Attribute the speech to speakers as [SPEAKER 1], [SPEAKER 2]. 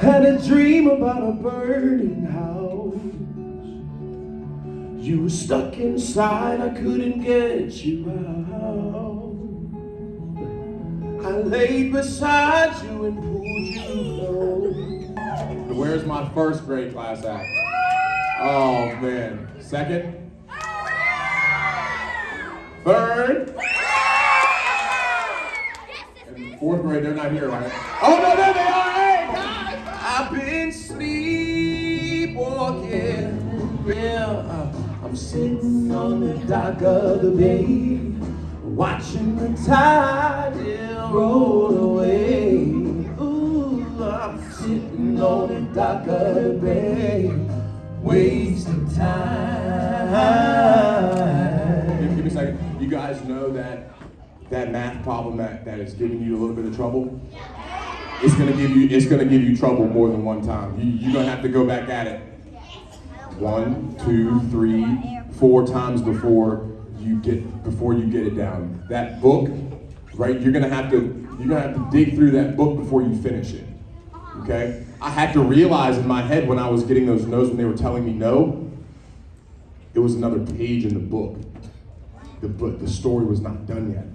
[SPEAKER 1] Had a dream about a burning house. You were stuck inside, I couldn't get you out. I laid beside you and pulled you close.
[SPEAKER 2] Where's my first grade class at? Oh man. Second? Third? And fourth grade, they're not here, right? Oh no, there they are!
[SPEAKER 1] I'm sitting on the dock of the bay, watching the tide yeah, roll away. Ooh, I'm sitting on the dock of the bay, wasting
[SPEAKER 2] Give,
[SPEAKER 1] time.
[SPEAKER 2] give me a second. You guys know that that math problem that, that is giving you a little bit of trouble? It's gonna give you it's gonna give you trouble more than one time. You, you're gonna have to go back at it one, two, three, four times before you get before you get it down. That book, right? You're gonna have to you're gonna have to dig through that book before you finish it. Okay? I had to realize in my head when I was getting those no's when they were telling me no, it was another page in the book. The book, the story was not done yet.